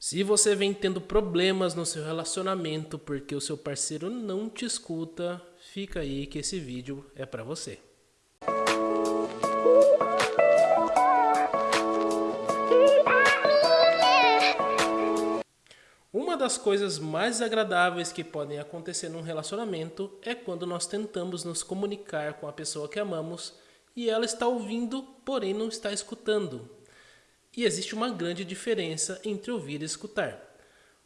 Se você vem tendo problemas no seu relacionamento porque o seu parceiro não te escuta, fica aí que esse vídeo é para você. Uma das coisas mais agradáveis que podem acontecer num relacionamento é quando nós tentamos nos comunicar com a pessoa que amamos e ela está ouvindo, porém não está escutando. E existe uma grande diferença entre ouvir e escutar.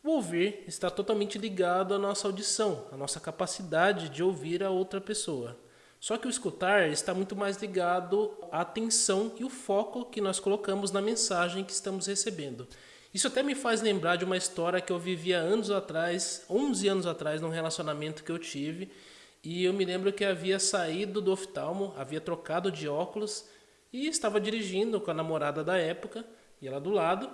O ouvir está totalmente ligado à nossa audição, à nossa capacidade de ouvir a outra pessoa. Só que o escutar está muito mais ligado à atenção e o foco que nós colocamos na mensagem que estamos recebendo. Isso até me faz lembrar de uma história que eu vivia anos atrás, 11 anos atrás, num relacionamento que eu tive. E eu me lembro que havia saído do oftalmo, havia trocado de óculos e estava dirigindo com a namorada da época, e ela do lado.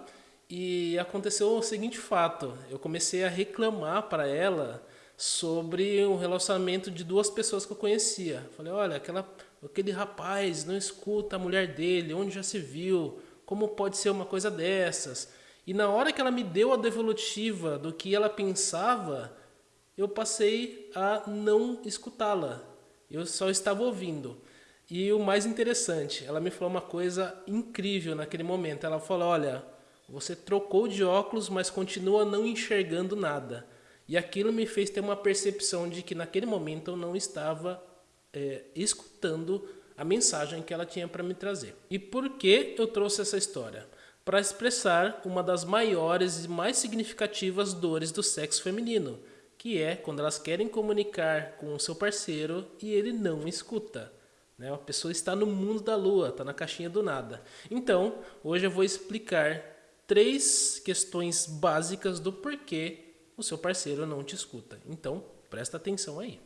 E aconteceu o seguinte fato: eu comecei a reclamar para ela sobre um relacionamento de duas pessoas que eu conhecia. Falei: olha, aquela, aquele rapaz não escuta a mulher dele, onde já se viu, como pode ser uma coisa dessas? E na hora que ela me deu a devolutiva do que ela pensava, eu passei a não escutá-la. Eu só estava ouvindo. E o mais interessante, ela me falou uma coisa incrível naquele momento. Ela falou: Olha, você trocou de óculos, mas continua não enxergando nada. E aquilo me fez ter uma percepção de que naquele momento eu não estava é, escutando a mensagem que ela tinha para me trazer. E por que eu trouxe essa história? Para expressar uma das maiores e mais significativas dores do sexo feminino, que é quando elas querem comunicar com o seu parceiro e ele não escuta. Né? A pessoa está no mundo da lua, está na caixinha do nada. Então, hoje eu vou explicar três questões básicas do porquê o seu parceiro não te escuta. Então, presta atenção aí.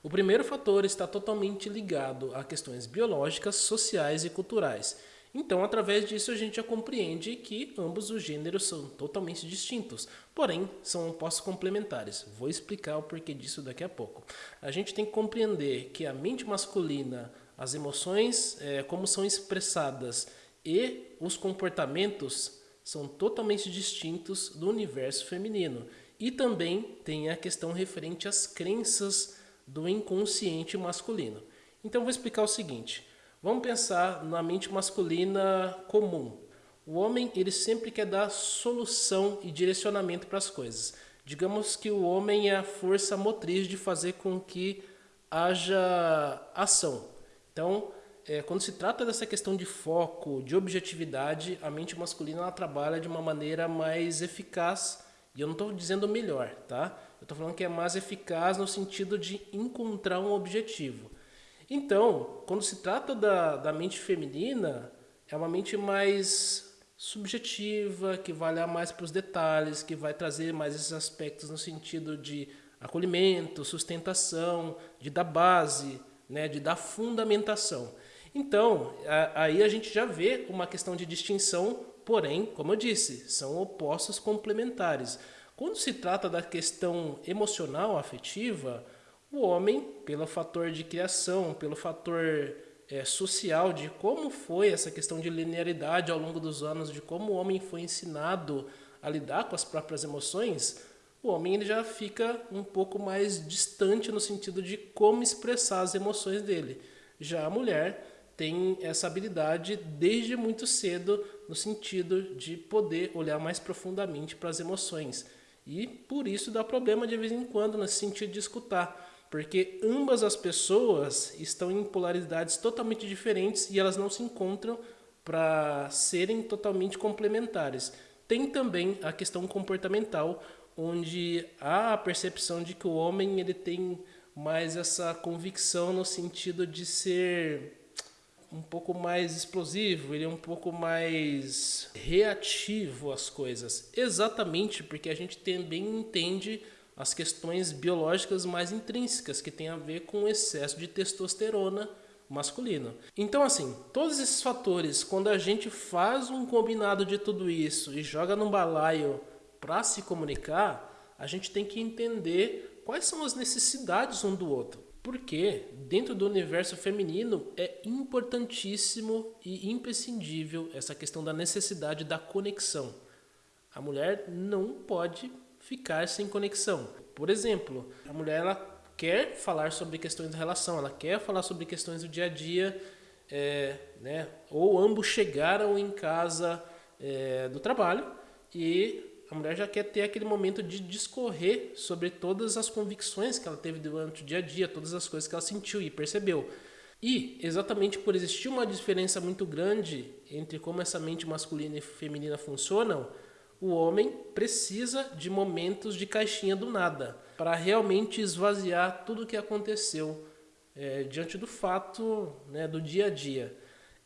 O primeiro fator está totalmente ligado a questões biológicas, sociais e culturais então, através disso, a gente já compreende que ambos os gêneros são totalmente distintos, porém são opostos complementares. Vou explicar o porquê disso daqui a pouco. A gente tem que compreender que a mente masculina, as emoções, é, como são expressadas e os comportamentos são totalmente distintos do universo feminino. E também tem a questão referente às crenças do inconsciente masculino. Então, vou explicar o seguinte. Vamos pensar na mente masculina comum. O homem ele sempre quer dar solução e direcionamento para as coisas. Digamos que o homem é a força motriz de fazer com que haja ação. Então, é, quando se trata dessa questão de foco, de objetividade, a mente masculina ela trabalha de uma maneira mais eficaz. E eu não estou dizendo melhor, tá? Eu estou falando que é mais eficaz no sentido de encontrar um objetivo. Então, quando se trata da, da mente feminina, é uma mente mais subjetiva, que vai olhar mais para os detalhes, que vai trazer mais esses aspectos no sentido de acolhimento, sustentação, de dar base, né, de dar fundamentação. Então, a, aí a gente já vê uma questão de distinção, porém, como eu disse, são opostos complementares. Quando se trata da questão emocional, afetiva, o homem, pelo fator de criação, pelo fator é, social de como foi essa questão de linearidade ao longo dos anos, de como o homem foi ensinado a lidar com as próprias emoções, o homem ele já fica um pouco mais distante no sentido de como expressar as emoções dele. Já a mulher tem essa habilidade desde muito cedo no sentido de poder olhar mais profundamente para as emoções. E por isso dá problema de vez em quando nesse sentido de escutar porque ambas as pessoas estão em polaridades totalmente diferentes e elas não se encontram para serem totalmente complementares. Tem também a questão comportamental, onde há a percepção de que o homem ele tem mais essa convicção no sentido de ser um pouco mais explosivo, ele é um pouco mais reativo às coisas. Exatamente porque a gente também entende as questões biológicas mais intrínsecas, que tem a ver com o excesso de testosterona masculino. Então, assim, todos esses fatores, quando a gente faz um combinado de tudo isso e joga num balaio para se comunicar, a gente tem que entender quais são as necessidades um do outro. Porque dentro do universo feminino é importantíssimo e imprescindível essa questão da necessidade da conexão. A mulher não pode ficar sem conexão. Por exemplo, a mulher ela quer falar sobre questões da relação, ela quer falar sobre questões do dia a dia, é, né? ou ambos chegaram em casa é, do trabalho e a mulher já quer ter aquele momento de discorrer sobre todas as convicções que ela teve durante o dia a dia, todas as coisas que ela sentiu e percebeu. E exatamente por existir uma diferença muito grande entre como essa mente masculina e feminina funcionam, o homem precisa de momentos de caixinha do nada para realmente esvaziar tudo o que aconteceu é, diante do fato né, do dia a dia.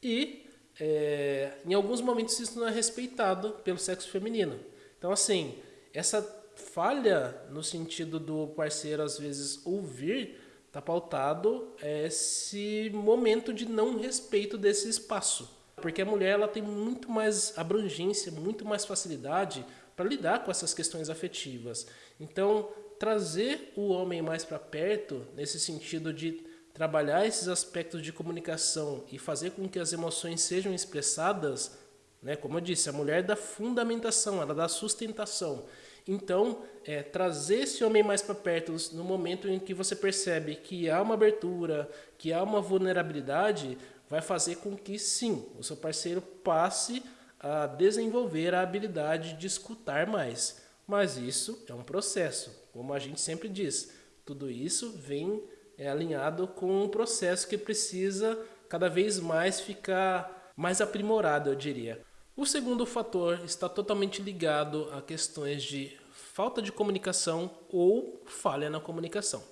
E é, em alguns momentos isso não é respeitado pelo sexo feminino. Então, assim, essa falha no sentido do parceiro às vezes ouvir está pautado esse momento de não respeito desse espaço. Porque a mulher ela tem muito mais abrangência, muito mais facilidade para lidar com essas questões afetivas. Então, trazer o homem mais para perto, nesse sentido de trabalhar esses aspectos de comunicação e fazer com que as emoções sejam expressadas, né? como eu disse, a mulher dá fundamentação, ela dá sustentação. Então, é, trazer esse homem mais para perto no momento em que você percebe que há uma abertura, que há uma vulnerabilidade, vai fazer com que sim, o seu parceiro passe a desenvolver a habilidade de escutar mais. Mas isso é um processo, como a gente sempre diz. Tudo isso vem é, alinhado com um processo que precisa cada vez mais ficar mais aprimorado, eu diria. O segundo fator está totalmente ligado a questões de falta de comunicação ou falha na comunicação.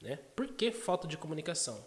Né? Por que falta de comunicação?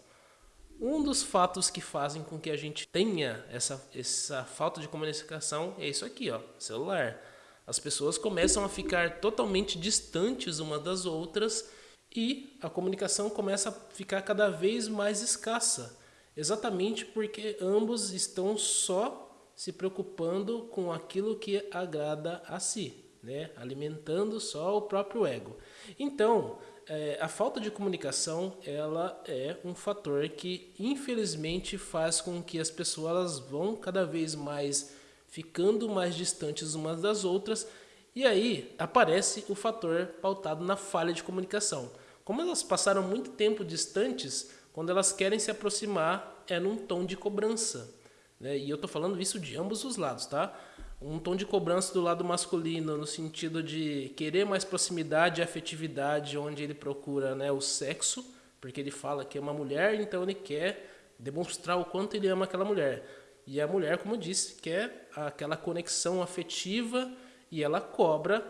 Um dos fatos que fazem com que a gente tenha essa, essa falta de comunicação é isso aqui, ó, celular. As pessoas começam a ficar totalmente distantes umas das outras e a comunicação começa a ficar cada vez mais escassa, exatamente porque ambos estão só se preocupando com aquilo que agrada a si, né? alimentando só o próprio ego. Então, é, a falta de comunicação ela é um fator que infelizmente faz com que as pessoas vão cada vez mais ficando mais distantes umas das outras e aí aparece o fator pautado na falha de comunicação. Como elas passaram muito tempo distantes, quando elas querem se aproximar é num tom de cobrança. Né? E eu estou falando isso de ambos os lados, tá? um tom de cobrança do lado masculino, no sentido de querer mais proximidade e afetividade, onde ele procura né, o sexo, porque ele fala que é uma mulher, então ele quer demonstrar o quanto ele ama aquela mulher. E a mulher, como eu disse, quer aquela conexão afetiva e ela cobra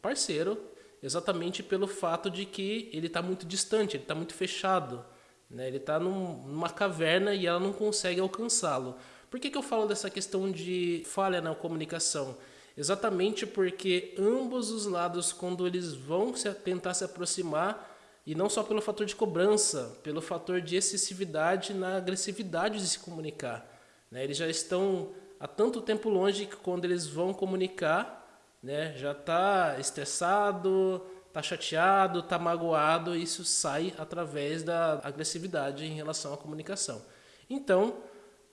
parceiro exatamente pelo fato de que ele está muito distante, ele está muito fechado. Né? Ele está num, numa caverna e ela não consegue alcançá-lo. Por que, que eu falo dessa questão de falha na comunicação? Exatamente porque ambos os lados, quando eles vão se, tentar se aproximar, e não só pelo fator de cobrança, pelo fator de excessividade na agressividade de se comunicar. Né? Eles já estão há tanto tempo longe que quando eles vão comunicar, né, já está estressado, está chateado, está magoado, e isso sai através da agressividade em relação à comunicação. Então,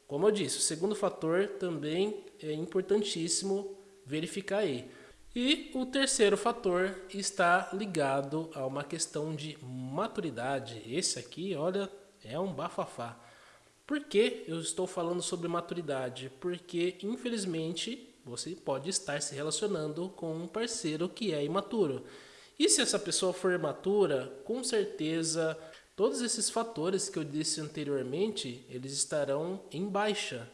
como eu disse, o segundo fator também é importantíssimo verificar aí. E o terceiro fator está ligado a uma questão de maturidade. Esse aqui, olha, é um bafafá. Por que eu estou falando sobre maturidade? Porque, infelizmente, você pode estar se relacionando com um parceiro que é imaturo. E se essa pessoa for imatura, com certeza Todos esses fatores que eu disse anteriormente, eles estarão em baixa.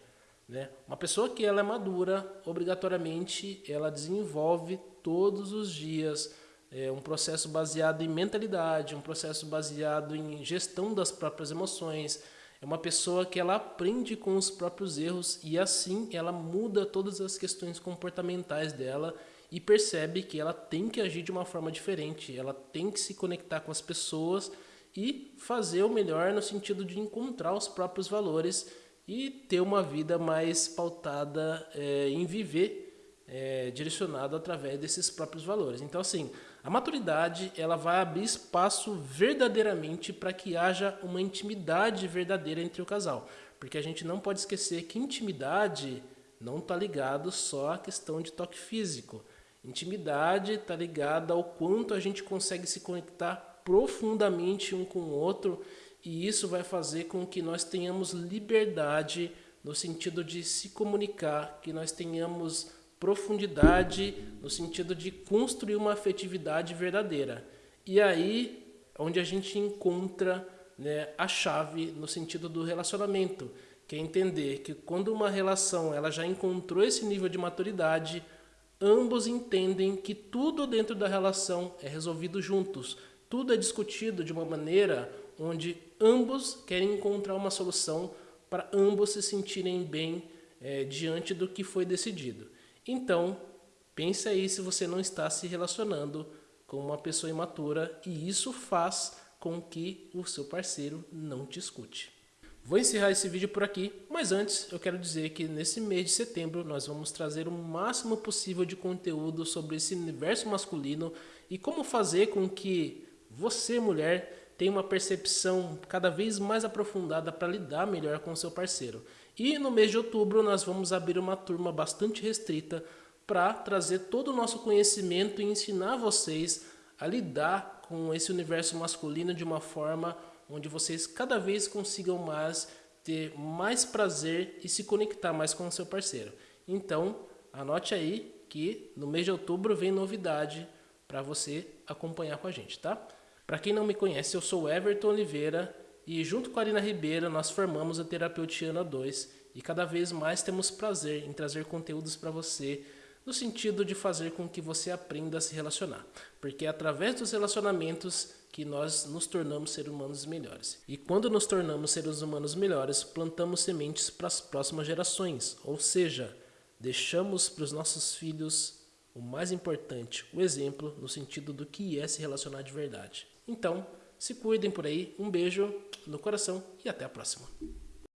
Né? Uma pessoa que ela é madura, obrigatoriamente, ela desenvolve todos os dias é, um processo baseado em mentalidade, um processo baseado em gestão das próprias emoções. É uma pessoa que ela aprende com os próprios erros e assim ela muda todas as questões comportamentais dela e percebe que ela tem que agir de uma forma diferente, ela tem que se conectar com as pessoas e fazer o melhor no sentido de encontrar os próprios valores e ter uma vida mais pautada é, em viver é, direcionado através desses próprios valores. Então, assim, a maturidade ela vai abrir espaço verdadeiramente para que haja uma intimidade verdadeira entre o casal, porque a gente não pode esquecer que intimidade não está ligado só à questão de toque físico. Intimidade está ligada ao quanto a gente consegue se conectar profundamente um com o outro e isso vai fazer com que nós tenhamos liberdade no sentido de se comunicar, que nós tenhamos profundidade no sentido de construir uma afetividade verdadeira. E aí onde a gente encontra né, a chave no sentido do relacionamento, que é entender que quando uma relação ela já encontrou esse nível de maturidade, ambos entendem que tudo dentro da relação é resolvido juntos, tudo é discutido de uma maneira onde ambos querem encontrar uma solução para ambos se sentirem bem é, diante do que foi decidido. Então, pense aí se você não está se relacionando com uma pessoa imatura e isso faz com que o seu parceiro não te escute. Vou encerrar esse vídeo por aqui, mas antes eu quero dizer que nesse mês de setembro nós vamos trazer o máximo possível de conteúdo sobre esse universo masculino e como fazer com que você, mulher, tenha uma percepção cada vez mais aprofundada para lidar melhor com seu parceiro. E no mês de outubro nós vamos abrir uma turma bastante restrita para trazer todo o nosso conhecimento e ensinar vocês a lidar com esse universo masculino de uma forma onde vocês cada vez consigam mais ter mais prazer e se conectar mais com o seu parceiro. Então, anote aí que no mês de outubro vem novidade para você acompanhar com a gente, tá? Para quem não me conhece, eu sou Everton Oliveira e junto com a Arina Ribeira nós formamos a Terapeutiana 2 e cada vez mais temos prazer em trazer conteúdos para você no sentido de fazer com que você aprenda a se relacionar, porque é através dos relacionamentos que nós nos tornamos seres humanos melhores. E quando nos tornamos seres humanos melhores, plantamos sementes para as próximas gerações, ou seja, deixamos para os nossos filhos o mais importante, o exemplo no sentido do que é se relacionar de verdade. Então, se cuidem por aí, um beijo no coração e até a próxima.